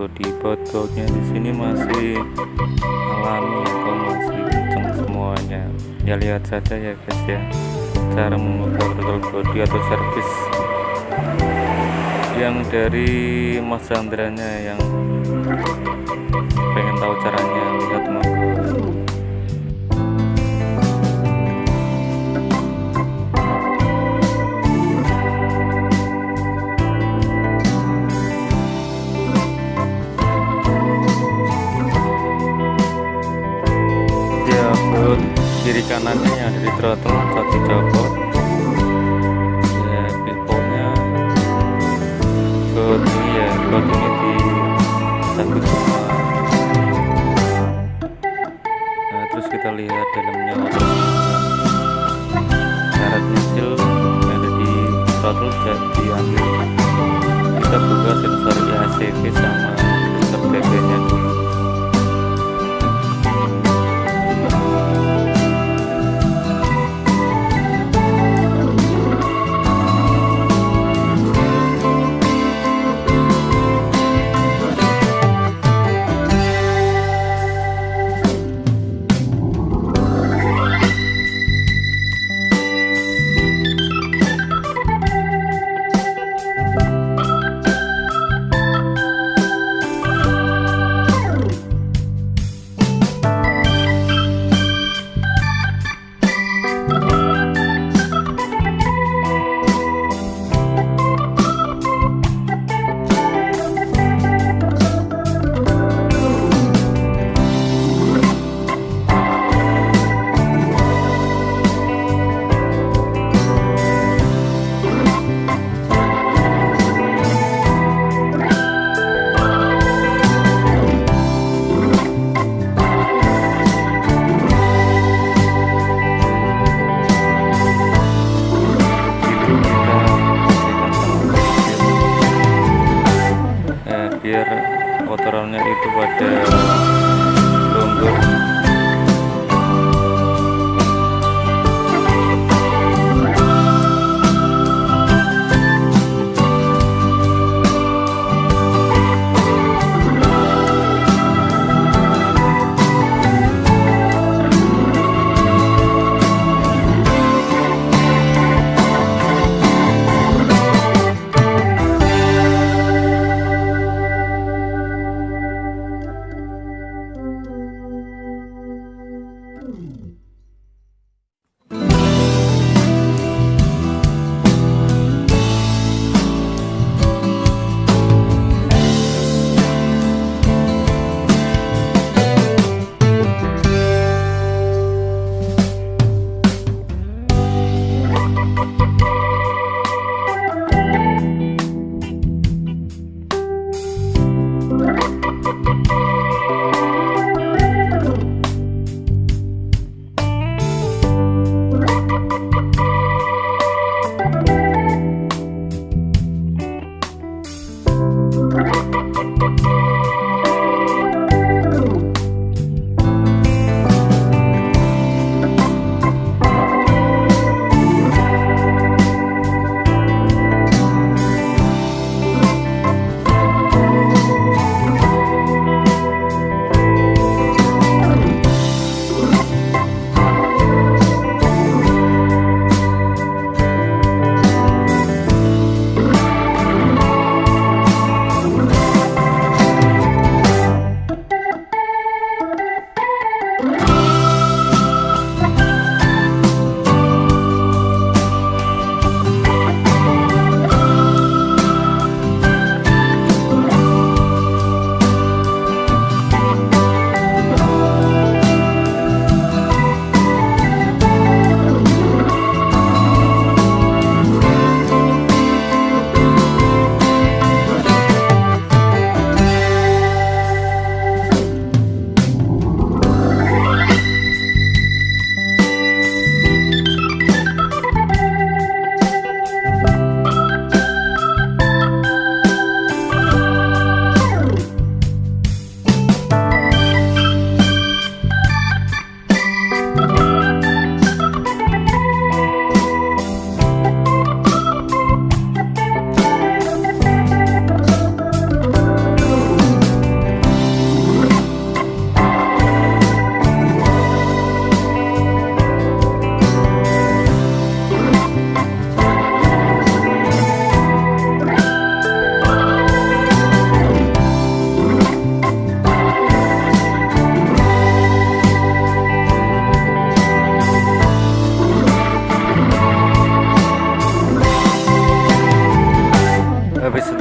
body baut-bautnya di sini masih alami atau masih kenceng semuanya. Ya lihat saja ya guys ya. Cara membuka throttle body atau servis yang dari Mas Sandranya yang pengen tahu caranya kanannya yang di throttle satu copot ya buat ini ya buat ini di sambut semua nah terus kita lihat dalamnya. Syarat nyicil yang ada di throttle jadi diambil. Kita buka sensor IACV sama sensor BB nya dulu biar kotorannya itu pada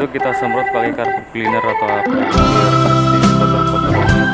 kita semprot pakai karpet cleaner atau apa? Biar bersih kotor-kotornya